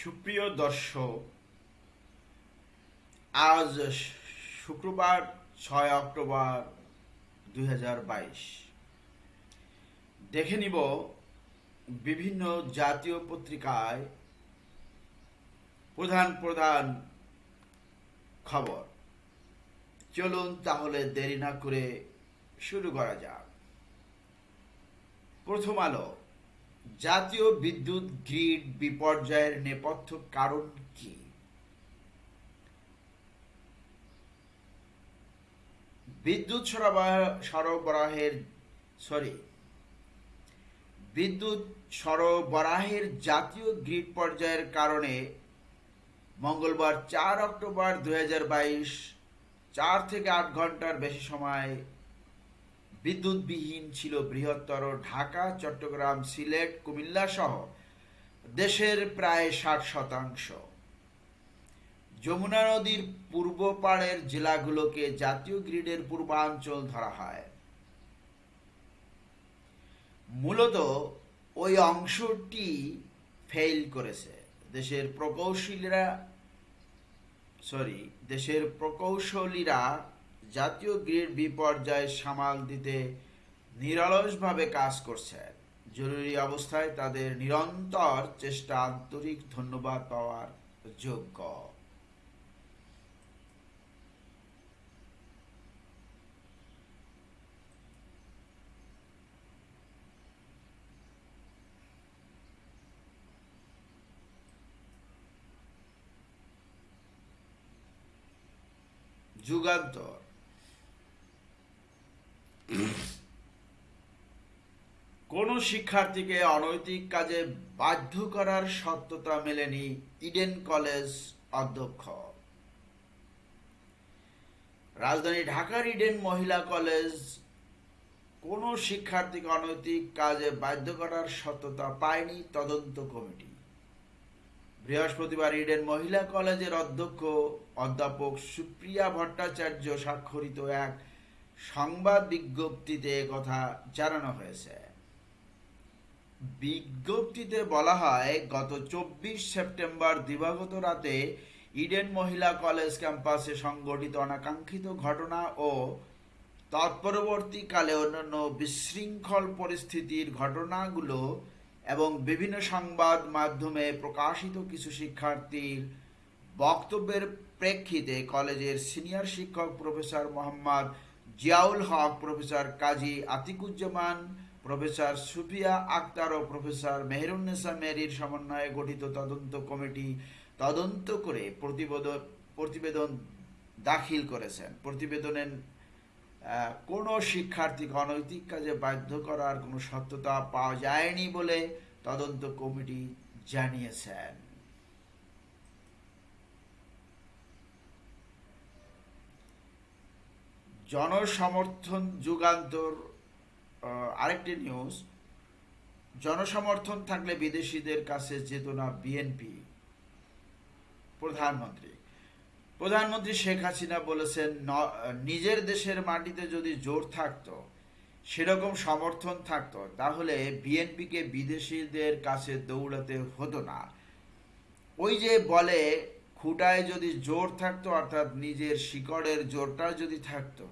সুপ্রিয় দর্শক, আজ শুক্রবার ছয় অক্টোবর দুই হাজার বাইশ। দেখে নিব বিভিন্ন জাতীয় পত্রিকায় প্রধান প্রধান খবর। চলুন তাহলে দেরি না করে শুরু করা যাক। প্রথম আলো জাতীয় বিদ্যুৎ গ্রিড বিপর্যয়ের নেপথ্য কারণ কি? বিদ্যুৎ সরবরাহ, সরবরাহের সরি বিদ্যুৎ সরবরাহের জাতীয় গ্রিড পর্যায়ের কারণে মঙ্গলবার চার অক্টোবর দুই চার থেকে আট ঘণ্টার বেশি সময় বিদ্যুৎবিহীন ছিল বৃহত্তর ঢাকা, চট্টগ্রাম, সিলেট, কুমিল্লা সহ দেশের প্রায় ষাট শতাংশ। যমুনা নদীর পূর্ব পাড়ের জেলাগুলোকে জাতীয় গ্রিডের পূর্বাঞ্চল ধরা হয়। মূলত ওই অংশটি ফেল করেছে। দেশের প্রকৌশলীরা সরি দেশের প্রকৌশলীরা জাতীয় গ্রিড বিপর্যয় সামাল দিতে নিরলসভাবে কাজ করছেন জরুরি অবস্থায় তাদের নিরন্তর চেষ্টা আন্তরিক ধন্যবাদ পাওয়ার যোগ্য। যুগান্তর। কোন শিক্ষার্থীকে অনৈতিক কাজে বাধ্য করার সত্যতা মেলেনি ইডেন কলেজ অধ্যক্ষ। রাজধানী ঢাকার ইডেন মহিলা কলেজ, কোন শিক্ষার্থীকে অনৈতিক কাজে বাধ্য করার সত্যতা পায়নি তদন্ত কমিটি। বৃহস্পতিবার ইডেন মহিলা কলেজের অধ্যক্ষ অধ্যাপক সুপ্রিয়া ভট্টাচার্য স্বাক্ষরিত এক সংবাদ বিজ্ঞপ্তিতে কথা জানানো হয়েছে। বিজ্ঞপ্তিতে বলা হয়, গত চব্বিশ সেপ্টেম্বর দিবাগত রাতে ইডেন মহিলা কলেজ ক্যাম্পাসে সংগঠিত অনাকাঙ্ক্ষিত ঘটনা ও তৎপরবর্তীকালে অন্যান্য বিশৃঙ্খল পরিস্থিতির ঘটনাগুলো এবং বিভিন্ন সংবাদ মাধ্যমে প্রকাশিত কিছু শিক্ষার্থীর বক্তব্যের প্রেক্ষিতে কলেজের সিনিয়র শিক্ষক professor Mohammad Ziaul Haque, professor Kazi Atiquzzaman, professor Sufia Akhter ও প্রফেসর মেহরুন্নেসা মেরির সমন্বয়ে গঠিত তদন্ত কমিটি তদন্ত করে প্রতিবেদন প্রতিবেদন দাখিল করেছেন। প্রতিবেদনের কোনো শিক্ষার্থীকে অনৈতিক কাজে বাধ্য করার কোনো সত্যতা পাওয়া যায়নি বলে তদন্ত কমিটি জানিয়েছেন। জনসমর্থন যুগান্তর আরেকটি নিউজ জনসমর্থন থাকলে বিদেশিদের কাছে যেত না বিএনপি প্রধানমন্ত্রী। প্রধানমন্ত্রী শেখ হাসিনা বলেছেন নিজের দেশের মাটিতে যদি জোর থাকতো, সেরকম সমর্থন থাকতো, তাহলে বিএনপিকে বিদেশিদের কাছে দৌড়াতে হতো না। ওই যে বলে, খুঁটায় যদি জোর থাকতো, অর্থাৎ নিজের শিকড়ের জোরটা যদি থাকতো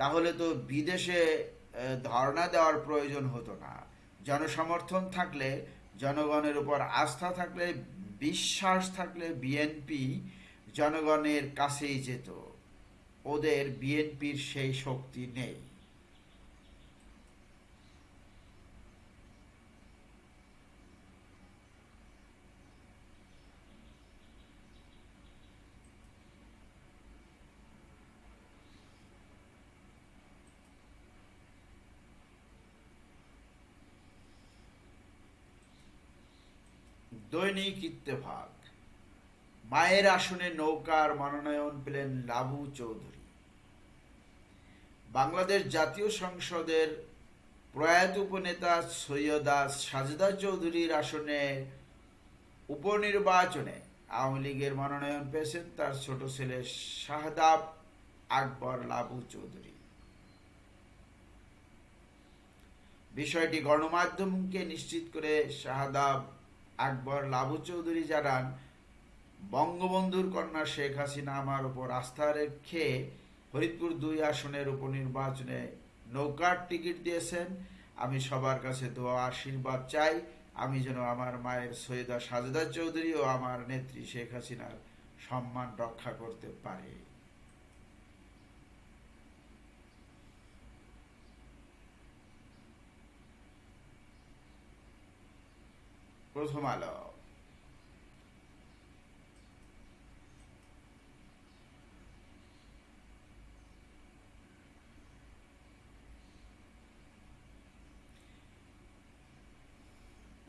তাহলে তো বিদেশে ধর্ণা দেওয়ার প্রয়োজন হতো না। জনসমর্থন থাকলে, জনগণের উপর আস্থা থাকলে, বিশ্বাস থাকলে বিএনপি জনগণের কাছেই যেত। ওদের বিএনপির সেই শক্তি নেই। দৈনিক ইত্তেফাক। মায়ের আসনে নৌকার মনোনয়ন পেলেন লাভু চৌধুরী। বাংলাদেশ জাতীয় সংসদের প্রয়াত উপনেতা সৈয়দা সাজদা চৌধুরীর আসনে উপনির্বাচনে আওয়ামী লীগের মনোনয়ন পেয়েছেন তার ছোট ছেলে শাহদাব আকবর লাভু চৌধুরী। বিষয়টি গণমাধ্যমকে নিশ্চিত করে শাহদাব আকবর লাবু চৌধুরী জানান, বঙ্গবন্ধুর কন্যা শেখ হাসিনা আমার উপর আস্থা রেখে ফরিদপুর দুই আসনের উপনির্বাচনে নৌকার টিকিট দিয়েছেন। আমি সবার কাছে দোয়া, আশীর্বাদ চাই। আমি যেন আমার মায়ের সৈয়দা সাজেদা চৌধুরী ও আমার নেত্রী শেখ হাসিনার সম্মান রক্ষা করতে পারি। প্রথম আলো।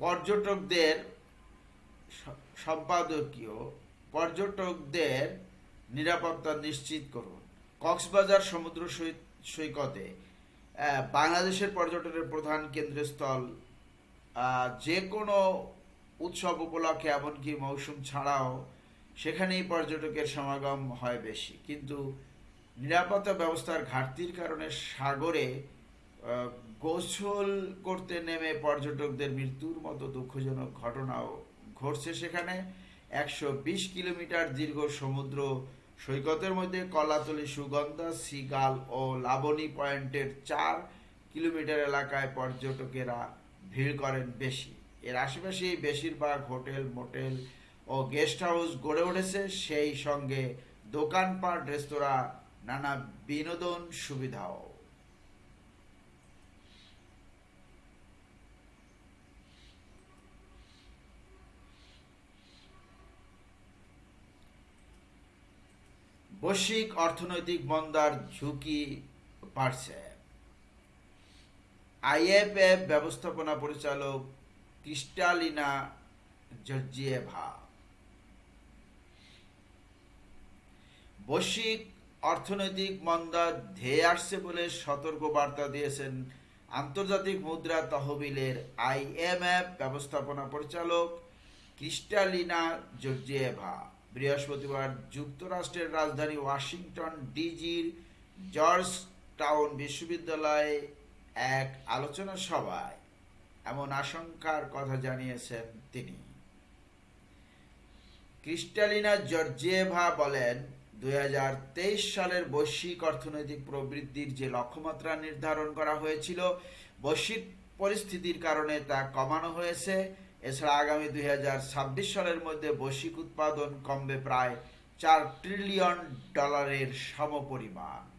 পর্যটকদের সম্পাদকীয় পর্যটকদের নিরাপত্তা নিশ্চিত করুন। কক্সবাজার সমুদ্র সৈকতে বাংলাদেশের পর্যটনের প্রধান কেন্দ্রস্থল যে কোনো উৎসব উপলক্ষে এমনকি মৌসুম ছাড়াও সেখানেই পর্যটকের সমাগম হয় বেশি। কিন্তু নিরাপত্তা ব্যবস্থার ঘাটতির কারণে সাগরে গোসল করতে নেমে পর্যটকদের মৃত্যুর মতো দুঃখজনক ঘটনাও ঘটছে সেখানে। একশো বিশ কিলোমিটার দীর্ঘ সমুদ্র সৈকতের মধ্যে কলাতলি, সুগন্ধা, সিগাল ও লাবণী পয়েন্টের চার কিলোমিটার এলাকায় পর্যটকেরা ভিড় করেন বেশি। এর আশেপাশেই বেশিরভাগ হোটেল, মোটেল ও গেস্ট হাউস গড়ে উঠেছে। সেই সঙ্গে দোকানপাট, রেস্তোরাঁ, নানা বিনোদন সুবিধাও। বৈশ্বিক অর্থনৈতিক মন্দার ঝুঁকি বাড়ছে। আইএফএফ ব্যবস্থাপনা পরিচালক ক্রিস্টালিনা জর্জিয়েভা বৈশ্বিক অর্থনৈতিক মন্দা ধেয়ে আসছে বলে সতর্ক বার্তা দিয়েছেন আন্তর্জাতিক মুদ্রা তহবিলের আইএমএফ ব্যবস্থাপনা পরিচালক ক্রিস্টালিনা জর্জিয়েভা বৃহস্পতিবার যুক্তরাষ্ট্রের রাজধানী ওয়াশিংটন ডিজির জর্জ টাউন বিশ্ববিদ্যালয়ে এক আলোচনা সভায় এমন আশঙ্কার কথা জানিয়েছেন তিনি। ক্রিস্টালিনা জর্জিয়েভা বলেন, দুই সালের বৈশ্বিক অর্থনৈতিক প্রবৃদ্ধির যে লক্ষ্যমাত্রা নির্ধারণ করা হয়েছিল, বৈশ্বিক পরিস্থিতির কারণে তা কমানো হয়েছে। এছাড়া আগামী দুই হাজার ছাব্বিশ সালের মধ্যে বৈশ্বিক উৎপাদন কমবে প্রায় চার ট্রিলিয়ন ডলারের সমপরিমাণ।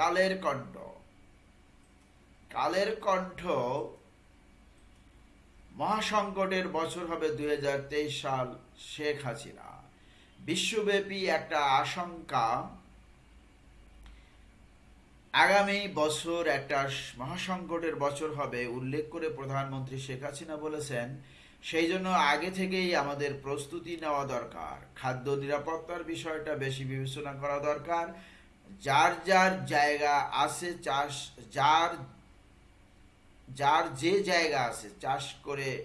কালের কণ্ঠ। কালের কণ্ঠ মহাসংকটের বছর হবে দুই সাল শেখ হাসিনা। বিশ্বব্যাপী একটা আশঙ্কা, আগামী বছর একটা মহাসংকটের বছর হবে উল্লেখ করে প্রধানমন্ত্রী শেখ হাসিনা বলেছেন, সেই জন্য আগে থেকেই আমাদের প্রস্তুতি নেওয়া দরকার। খাদ্য নিরাপত্তার বিষয়টা বেশি বিবেচনা করা দরকার। যার যার জায়গা আছে চাষ, যার যার যে জায়গা আছে চাষ করে,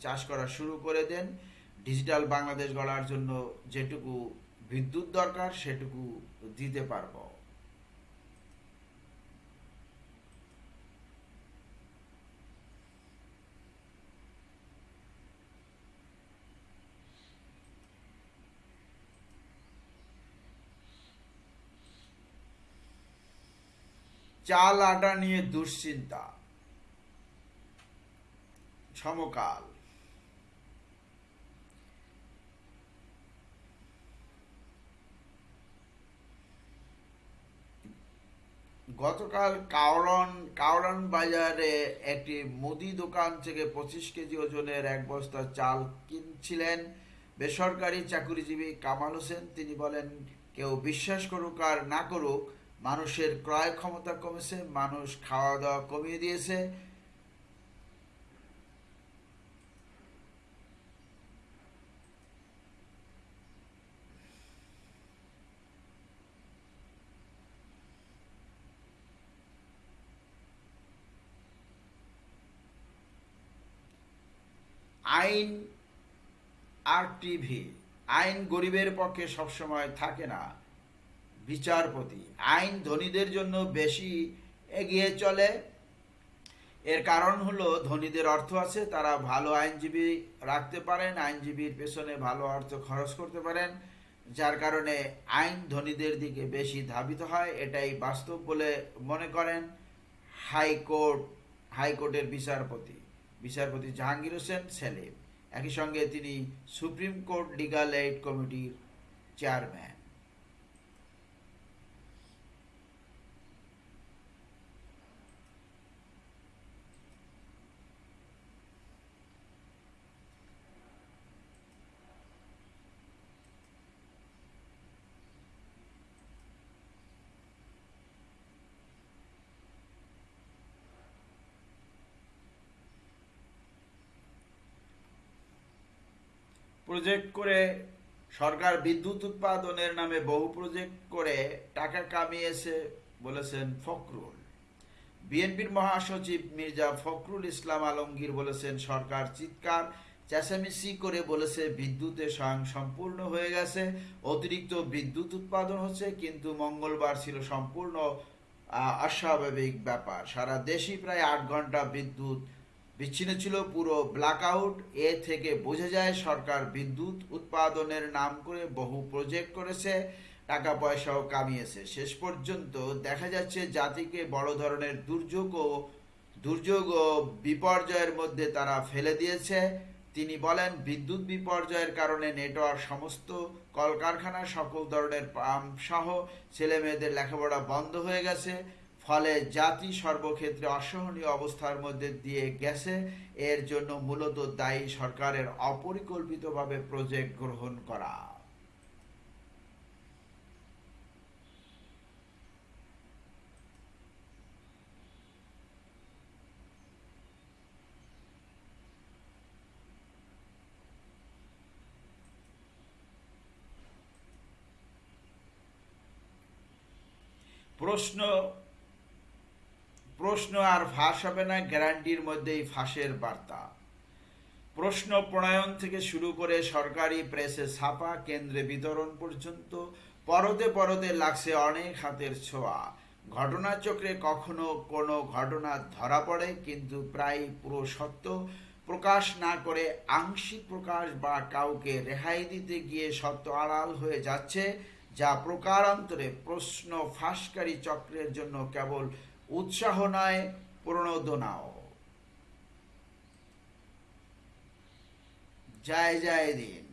চাষ করা শুরু করে দেন। ডিজিটাল বাংলাদেশ গড়ার জন্য যেটুকু বিদ্যুৎ দরকার, সেটুকু দিতে পারব। চাল আটা নিয়ে দুশ্চিন্তা। সমকাল। গতকাল কাওড়ন কাওড়ান বাজারে একটি মুদি দোকান থেকে পঁচিশ কেজি ওজনের এক বস্তা চাল কিনছিলেন বেসরকারি চাকুরিজীবী কামাল হোসেন। তিনি বলেন, কেউ বিশ্বাস করুক আর না করুক মানুষের ক্রয় ক্ষমতা কমেছে, মানুষ খাওয়া দাওয়া কমিয়ে দিয়েছে। আইন আর টিভি, আইন গরিবের পক্ষে সবসময় থাকে না। বিচারপতি। আইন ধনীদের জন্য বেশি এগিয়ে চলে। এর কারণ হলো ধনীদের অর্থ আছে, তারা ভালো আইনজীবী রাখতে পারেন, আইনজীবীর পেছনে ভালো অর্থ খরচ করতে পারেন, যার কারণে আইন ধনীদের দিকে বেশি ধাবিত হয়, এটাই বাস্তব বলে মনে করেন হাইকোর্ট, হাইকোর্টের বিচারপতি। বিচারপতি জাহাঙ্গীর হোসেন সেলিম। একই সঙ্গে তিনি সুপ্রিম কোর্ট লিগাল এইড কমিটির চেয়ারম্যান। প্রজেক্ট করে সরকার বিদ্যুৎ উৎপাদনের নামে বহু প্রজেক্ট করে টাকা কামিয়েছে বলেছেন ফখরুল। বিএনপির মহাসচিব মির্জা ফখরুল ইসলাম আলমগীর বলেছেন, সরকার চিৎকার, চেঁচামেচি করে বলেছে বিদ্যুতের স্বয়ং সম্পূর্ণ হয়ে গেছে, অতিরিক্ত বিদ্যুৎ উৎপাদন হচ্ছে, কিন্তু মঙ্গলবার ছিল সম্পূর্ণ অস্বাভাবিক ব্যাপার। সারা দেশই প্রায় আট ঘণ্টা বিদ্যুৎ বিচ্ছিন্ন ছিল পুরো ব্ল্যাকআউট এ থেকে বোঝা যায় সরকার বিদ্যুৎ উৎপাদনের নাম করে বহু প্রজেক্ট করেছে, টাকা পয়সাও কামিয়েছে। শেষ পর্যন্ত দেখা যাচ্ছে জাতিকে বড় ধরনের দুর্যোগ ও দুর্যোগ ও বিপর্যয়ের মধ্যে তারা ফেলে দিয়েছে। তিনি বলেন, বিদ্যুৎ বিপর্যয়ের কারণে নেটওয়ার্ক সমস্ত, কলকারখানা, সকল ধরনের পাম্প সহ ছেলে মেয়েদের লেখাপড়া বন্ধ হয়ে গেছে। ফলে জাতি সর্বক্ষেত্রে অসহনীয় অবস্থার মধ্যে দিয়ে গেছে। এর জন্য মূলত দায়ী সরকারের অপরিকল্পিতভাবে প্রজেক্ট গ্রহণ করা। প্রশ্ন প্রশ্ন আর ফাঁস হবে না, গ্যারান্টির মধ্যেই ফাঁসের বার্তা। প্রশ্ন প্রণয়ন থেকে শুরু করে সরকারি প্রেসে ছাপা, কেন্দ্রে বিতরণ পর্যন্ত পরতে পরতে লাগছে অনেক হাতের ছোঁয়া। ঘটনাচক্রে কখনো কোনো ঘটনা ধরা পড়ে, কিন্তু প্রায় পুরো সত্য প্রকাশ না করে আংশিক প্রকাশ বা কাউকে রেহাই দিতে গিয়ে সত্য আড়াল হয়ে যাচ্ছে, যা প্রকারান্তরে প্রশ্ন ফাঁসকারী চক্রের জন্য কেবল উৎসাহ নয় প্রণোদনাও জয় জয় দিন।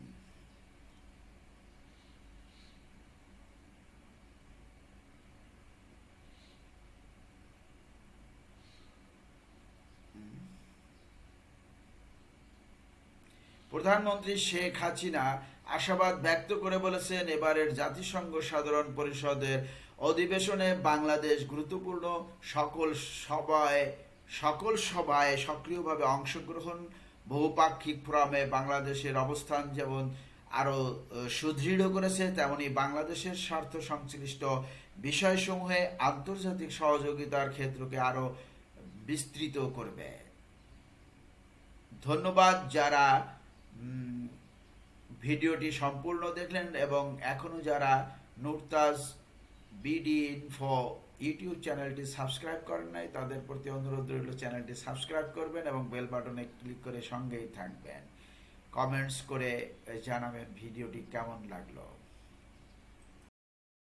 প্রধানমন্ত্রী শেখ হাসিনা আশাবাদ ব্যক্ত করে বলেছেন, এবারের জাতিসংঘ সাধারণ পরিষদের অধিবেশনে বাংলাদেশ গুরুত্বপূর্ণ সকল সভায় সকল সভায় সক্রিয়ভাবে অংশগ্রহণ, বহুপাক্ষিক ফোরামে বাংলাদেশের অবস্থান যেমন আরও সুদৃঢ় করেছে, তেমনি বাংলাদেশের স্বার্থ সংশ্লিষ্ট বিষয়সমূহে আন্তর্জাতিক সহযোগিতার ক্ষেত্রকে আরও বিস্তৃত করবে। ধন্যবাদ যারা ভিডিওটি সম্পূর্ণ দেখলেন এবং এখনও যারা নুরতাজ বিডি ইনফো ইউটিউব চ্যানেলটি সাবস্ক্রাইব করেন নাই, তাদের প্রতি অনুরোধ রইল চ্যানেলটি সাবস্ক্রাইব করবেন এবং বেল বাটনে ক্লিক করে সঙ্গেই থাকবেন। কমেন্টস করে জানাবেন ভিডিওটি কেমন লাগল।